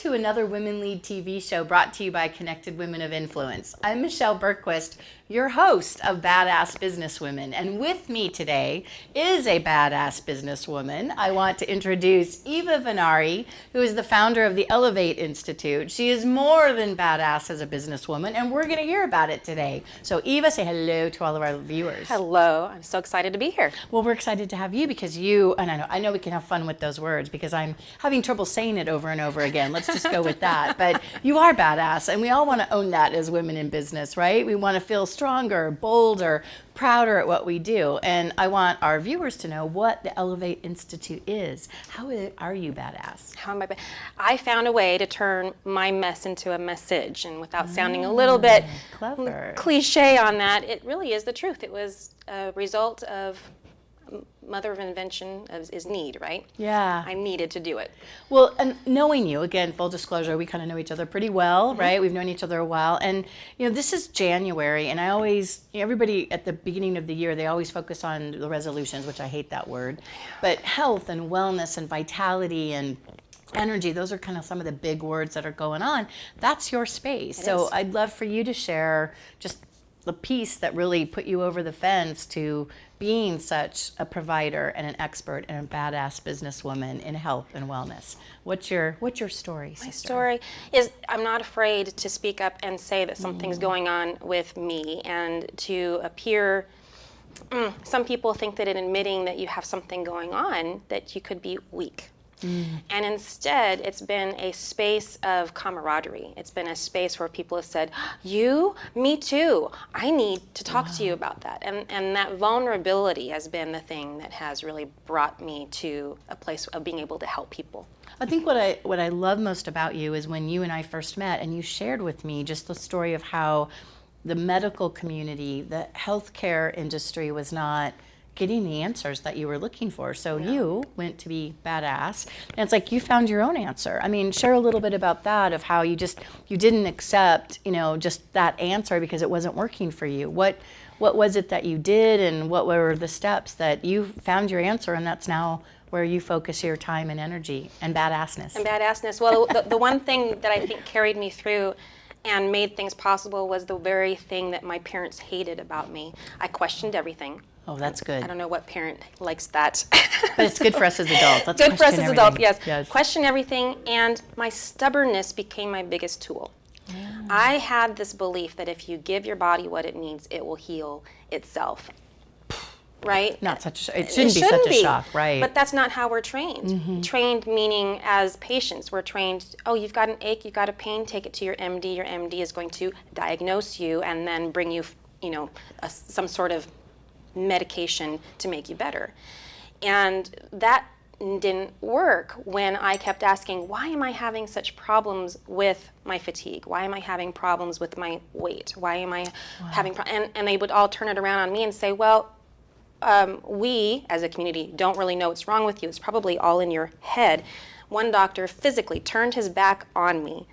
to another Women Lead TV show brought to you by Connected Women of Influence. I'm Michelle Bergquist, your host of Badass Businesswomen. And with me today is a badass businesswoman. I want to introduce Eva Venari, who is the founder of the Elevate Institute. She is more than badass as a businesswoman, and we're going to hear about it today. So, Eva, say hello to all of our viewers. Hello, I'm so excited to be here. Well, we're excited to have you because you, and I know, I know we can have fun with those words because I'm having trouble saying it over and over again. Let's just go with that. But you are badass, and we all want to own that as women in business, right? We want to feel stronger, bolder, prouder at what we do. And I want our viewers to know what the Elevate Institute is. How are you badass? How am I? I found a way to turn my mess into a message, and without sounding a little bit Ah, clever. cliche on that, it really is the truth. It was a result of mother of invention is, is need, right? Yeah. I needed to do it. Well, and knowing you, again, full disclosure, we kind of know each other pretty well, Mm-hmm. right? We've known each other a while. And, you know, this is January, and I always, you know, everybody at the beginning of the year, they always focus on the resolutions, which I hate that word, but health and wellness and vitality and energy, those are kind of some of the big words that are going on. That's your space. so is. I'd love for you to share just the piece that really put you over the fence to being such a provider and an expert and a badass businesswoman in health and wellness. What's your what's your story? My story is I'm not afraid to speak up and say that something's Mm. going on with me and to appear. Mm, some people think that in admitting that you have something going on, that you could be weak. Mm. And instead, it's been a space of camaraderie. It's been a space where people have said, You, me too. I need to talk to you about that. And, and that vulnerability has been the thing that has really brought me to a place of being able to help people. I think what I what I love most about you is when you and I first met and you shared with me just the story of how the medical community, the healthcare industry was not getting the answers that you were looking for. So you went to be badass and it's like you found your own answer. I mean, share a little bit about that of how you just you didn't accept, you know, just that answer because it wasn't working for you. What what was it that you did and what were the steps that you found your answer and that's now where you focus your time and energy and badassness. And badassness. Well, the, the one thing that I think carried me through and made things possible was the very thing that my parents hated about me. I questioned everything. Oh, that's good. I don't know what parent likes that. But it's good for us as adults. Let's good for us as adults, everything. yes. Question everything, and my stubbornness became my biggest tool. I had this belief that if you give your body what it needs, it will heal itself. Right? Not such a, it shouldn't be such a shock, right? But that's not how we're trained. Mm-hmm. Trained meaning as patients, we're trained, oh, you've got an ache, you've got a pain, take it to your MD. Your MD is going to diagnose you and then bring you, you know, a, some sort of medication to make you better. And that didn't work when I kept asking, why am I having such problems with my fatigue? Why am I having problems with my weight? Why am I having problems? and and they would all turn it around on me and say, well, um, we as a community don't really know what's wrong with you. It's probably all in your head. One doctor physically turned his back on me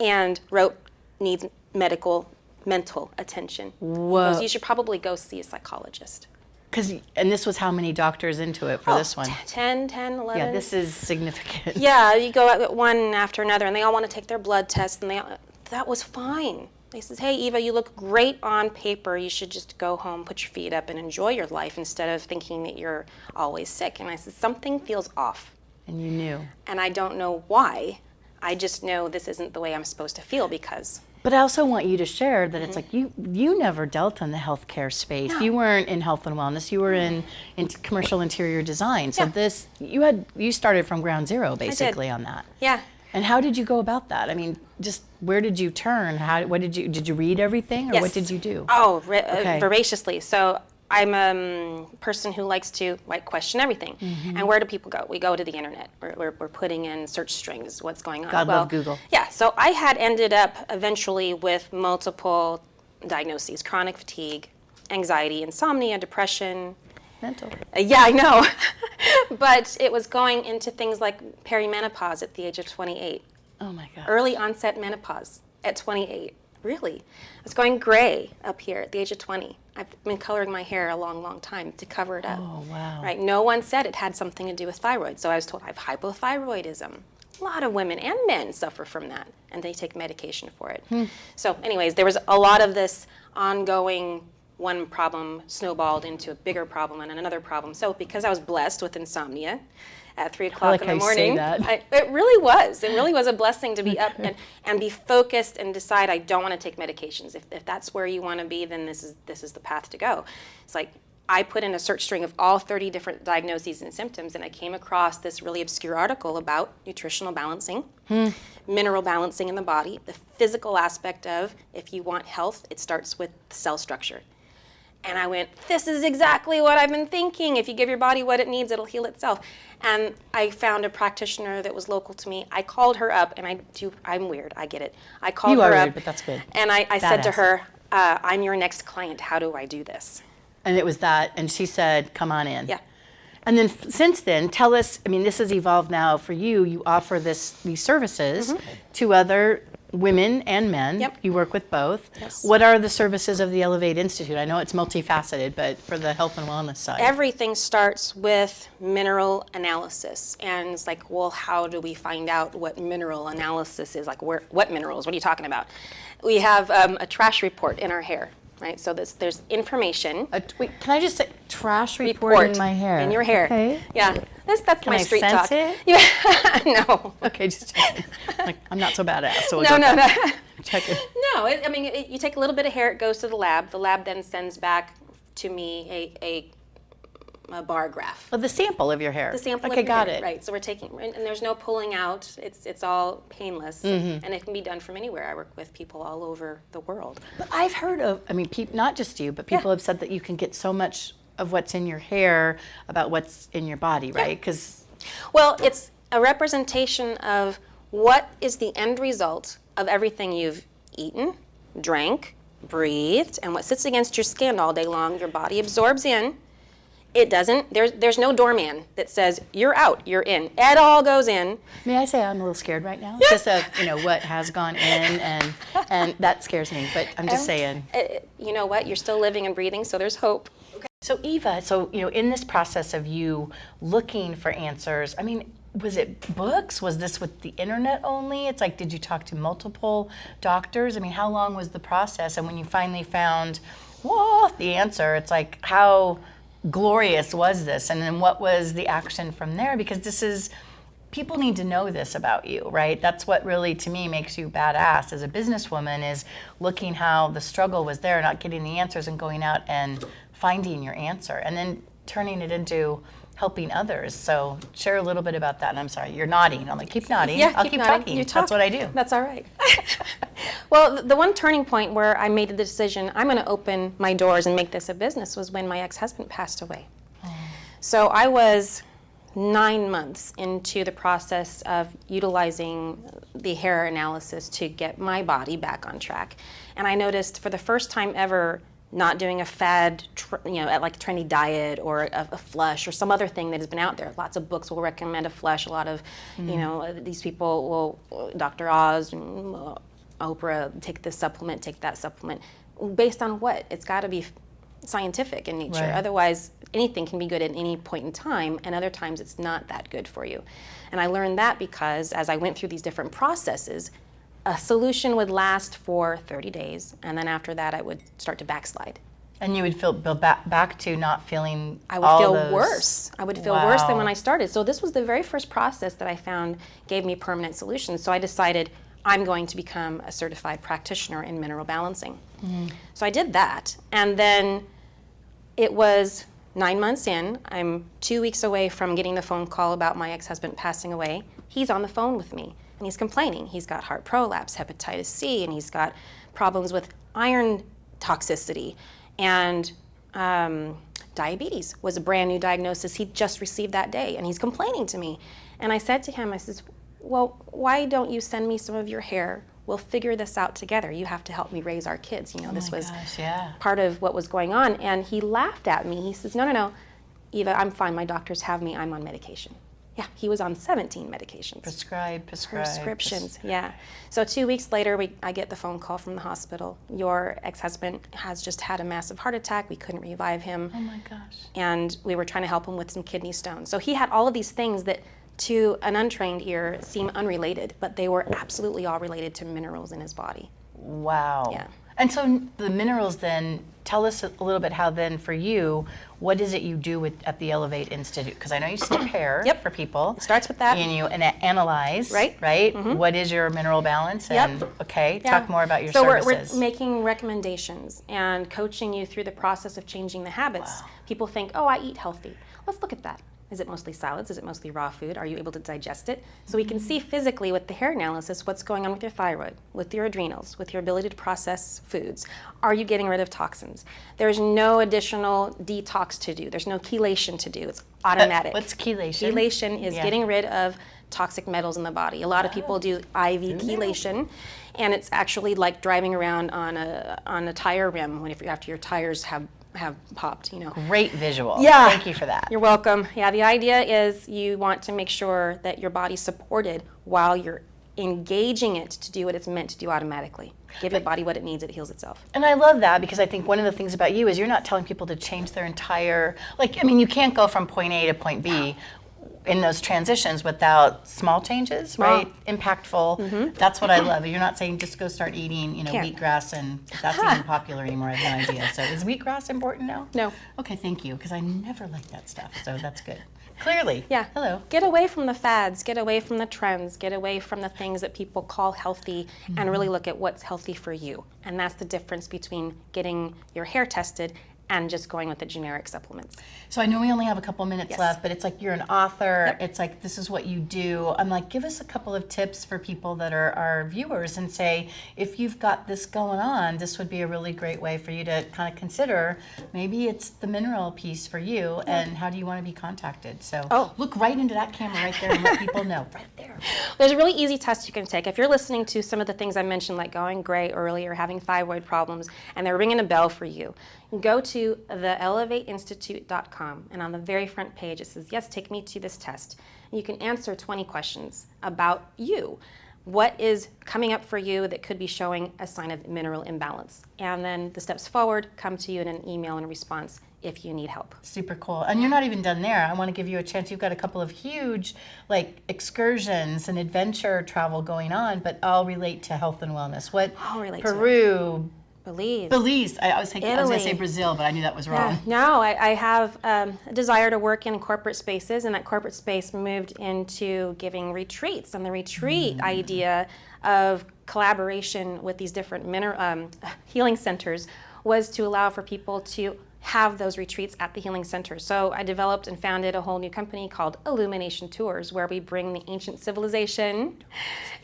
and wrote needs medical mental attention. Whoa. You should probably go see a psychologist. Because and this was how many doctors into it for oh, this one? T- 10, 10, 11. Yeah, this is significant. Yeah, you go one after another, and they all want to take their blood tests, and they all, that was fine. They says, "Hey, Eva, you look great on paper. You should just go home, put your feet up, and enjoy your life instead of thinking that you're always sick." And I said, "Something feels off, And you knew. and I don't know why. I just know this isn't the way I'm supposed to feel because." But I also want you to share that Mm-hmm. it's like you you never dealt in the healthcare space. You weren't in health and wellness. You were in, in commercial interior design. So Yeah. this you had you started from ground zero basically on that. Yeah, And how did you go about that? I mean, just where did you turn? How what did you did you read everything or what did you do? Oh, uh, Okay. voraciously. So I'm a um, person who likes to like question everything. Mm-hmm. And where do people go? We go to the internet. We're, we're, we're putting in search strings. What's going on? God love Google. Yeah. So I had ended up eventually with multiple diagnoses: chronic fatigue, anxiety, insomnia, depression. Mental. Uh, yeah, I know. but it was going into things like perimenopause at the age of 28 Oh my god. early onset menopause at 28. Really. I was going gray up here at the age of 20. I've been coloring my hair a long, long time to cover it up. Oh wow. Right. No one said it had something to do with thyroid. So I was told I have hypothyroidism. A lot of women and men suffer from that, and they take medication for it. Hmm. So, anyways, there was a lot of this ongoing one problem snowballed into a bigger problem and another problem. So, because I was blessed with insomnia at three o'clock like in the morning. I, it really was. It really was a blessing to be up and, and be focused and decide I don't want to take medications. If, if that's where you want to be, then this is this is the path to go. It's like I put in a search string of all 30 different diagnoses and symptoms, and I came across this really obscure article about nutritional balancing, mineral balancing in the body, the physical aspect of if you want health, it starts with cell structure. And I went, this is exactly what I've been thinking. If you give your body what it needs, it'll heal itself. And I found a practitioner that was local to me. I called her up, and I do. I'm weird. I get it. I called You her are up, weird, but that's good. And I, I said to her, uh, "I'm your next client. How do I do this?" And it was that, and she said, "Come on in." Yeah. And then f- since then, tell us. I mean, this has evolved now for you. You offer this these services to other women and men. Yep. You work with both. Yes. What are the services of the Elevate Institute? I know it's multifaceted, but for the health and wellness side. Everything starts with mineral analysis, and it's like, well, how do we find out what mineral analysis is? Like, where, what minerals? What are you talking about? We have um, a trash report in our hair, right? So this, there's information. A t- wait, can I just say trash report, in my hair? In your hair. Okay. Yeah. That's that's my I street sense talk. it? Yeah. no. Okay, just like I'm not so badass. So we'll No, no, no. Check it. No, it, I mean, it, you take a little bit of hair, it goes to the lab. The lab then sends back to me a, a, a bar graph. Well, the sample of your hair. The sample Okay, of your got hair, it. Right, so we're taking, and, and there's no pulling out. It's it's all painless, Mm-hmm. and it can be done from anywhere. I work with people all over the world. But I've heard of, I mean, not just you, but people have said that you can get so much of what's in your hair about what's in your body, right? Because Well, it's a representation of what is the end result of everything you've eaten, drank, breathed, and what sits against your skin all day long. Your body absorbs in. It doesn't. There's there's no doorman that says you're out, you're in. It all goes in. may I say I'm a little scared right now? Just of you know what has gone in, and and that scares me. But I'm just saying. Uh, you know what? You're still living and breathing, so there's hope. So Eva, so you know, in this process of you looking for answers, I mean, was it books? Was this with the internet only? It's like, did you talk to multiple doctors? I mean, how long was the process? And when you finally found, whoa, the answer, it's like, how glorious was this? And then what was the action from there? Because this is people need to know this about you, right? That's what really to me makes you badass as a businesswoman is looking how the struggle was there, not getting the answers and going out and finding your answer and then turning it into helping others. So share a little bit about that. And I'm sorry, you're nodding. I'm like, keep nodding. Yeah, I'll keep, nodding. talking. You That's what I do. That's all right. well, the one turning point where I made the decision I'm going to open my doors and make this a business was when my ex-husband passed away. Mm. So I was nine months into the process of utilizing the hair analysis to get my body back on track, and I noticed for the first time ever not doing a fad, tr- you know, at like a trendy diet or a, a flush or some other thing that has been out there. Lots of books will recommend a flush. A lot of, you know, uh, these people will, Dr. Oz, uh, Oprah, take this supplement, take that supplement. Based on what? It's got to be scientific in nature. Right. Otherwise, anything can be good at any point in time, and other times it's not that good for you. And I learned that because as I went through these different processes, a solution would last for 30 days, and then after that, I would start to backslide. And you would feel back back to not feeling I would feel those- worse. I would feel worse than when I started. So this was the very first process that I found gave me permanent solutions. So I decided I'm going to become a certified practitioner in mineral balancing. Mm-hmm. So I did that, and then it was nine months in. I'm two weeks away from getting the phone call about my ex-husband passing away. He's on the phone with me, and he's complaining. He's got heart prolapse, hepatitis C, and he's got problems with iron toxicity, and um, diabetes was a brand new diagnosis he just received that day, and he's complaining to me. And I said to him, I says, "Well, why don't you send me some of your hair? We'll figure this out together. You have to help me raise our kids. You know, this was gosh, yeah. part of what was going on." And he laughed at me. He says, "No, no, no, Eva, I'm fine. My doctors have me. I'm on medication." Yeah, he was on 17 medications Prescribe, prescribe. prescriptions. Yeah. So two weeks later, we I get the phone call from the hospital. Your ex-husband has just had a massive heart attack. We couldn't revive him, Oh my gosh. and we were trying to help him with some kidney stones. So he had all of these things that to an untrained ear seem unrelated, but they were absolutely all related to minerals in his body. Wow. Yeah. And so the minerals then, tell us a little bit how then for you, what is it you do with at the Elevate Institute? Because I know you hair Yep. for people. It starts with that. And you and analyze, Right. Right? Mm-hmm. What is your mineral balance? Yep. And okay, Yeah. talk more about your so services. we're, we're making recommendations and coaching you through the process of changing the habits. People think, oh, I eat healthy. Let's look at that. Is it mostly salads? Is it mostly raw food? Are you able to digest it? So we can see physically with the hair analysis what's going on with your thyroid, with your adrenals, with your ability to process foods. Are you getting rid of toxins? There's no additional detox to do. There's no chelation to do. It's uh, automatic. What's chelation? Chelation is Yeah. getting rid of toxic metals in the body. A lot of people do IV chelation, and it's actually like driving around on a on a tire rim when if after your tires have have popped. You know. Great visual. Yeah. Thank you for that. You're welcome. Yeah, the idea is you want to make sure that your body's supported while you're engaging it to do what it's meant to do automatically. Give your body what it needs, it heals itself. And I love that because I think one of the things about you is you're not telling people to change their entire like I mean you can't go from point A to point B in those transitions without small changes, right? Impactful. That's what I love. You're not saying just go start eating, you know, Mm-hmm. Can't. wheatgrass and that's even popular anymore. I have no idea. So is wheatgrass important now? No. Okay, thank you because I never like that stuff. So that's good. Clearly. Yeah. Hello. Get away from the fads, get away from the trends, get away from the things that people call healthy and really look at what's healthy for you. And that's the difference between getting your hair tested and just going with the generic supplements. So I know we only have a couple minutes Yes. left, but it's like you're an author. It's like this is what you do. I'm like, give us a couple of tips for people that are our viewers and say, if you've got this going on, this would be a really great way for you to kind of consider. Maybe it's the mineral piece for you, and how do you want to be contacted? So Oh. look right into that camera right there and let people know. Right there. There's a really easy test you can take. If you're listening to some of the things I mentioned, like going gray earlier, having thyroid problems, and they're ringing a bell for you, go to theelevateinstitute.com, and on the very front page it says, Yes, take me to this test. And you can answer 20 questions about you. What is coming up for you that could be showing a sign of mineral imbalance? And then the steps forward come to you in an email in response if you need help. Super cool. And you're not even done there. I want to give you a chance. You've got a couple of huge like excursions and adventure travel going on, but all relate to health and wellness. What All relate to. Peru, Believe. Belize. I, I was thinking I was going to say Brazil, but I knew that was wrong. No, I, I have um, a desire to work in corporate spaces, and that corporate space moved into giving retreats. And the retreat idea of collaboration with these different um, healing centers was to allow for people to have those retreats at the healing center. So I developed and founded a whole new company called Illumination Tours, where we bring the ancient civilization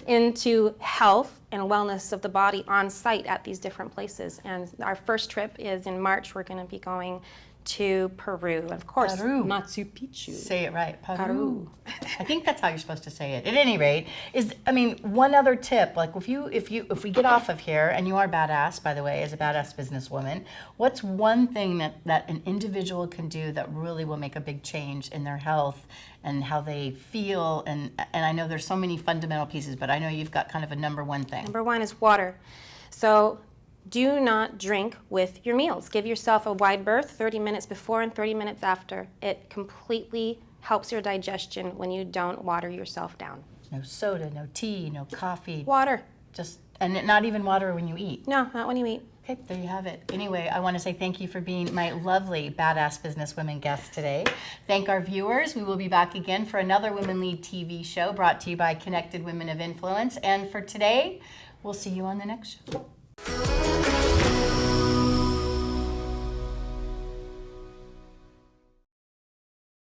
into health and wellness of the body on site at these different places. And our first trip is in March. We're going to be going to Peru, and of course, Peru. Machu Picchu. Say it right. Peru. Peru. I think that's how you're supposed to say it. At any rate, is I mean, one other tip, like if you if you if we get off of here and you are badass, by the way, as a badass businesswoman, what's one thing that that an individual can do that really will make a big change in their health and how they feel and and I know there's so many fundamental pieces, but I know you've got kind of a number one thing. Number one is water. So do not drink with your meals. Give yourself a wide berth 30 minutes before and 30 minutes after. It completely helps your digestion when you don't water yourself down. No soda, no tea, no coffee, Water. just and not even water when you eat. No, not when you eat. Okay, there you have it. Anyway, I want to say thank you for being my lovely badass businesswomen guest today. Thank our viewers. We will be back again for another Women Lead TV show brought to you by Connected Women of Influence. And for today, we'll see you on the next show.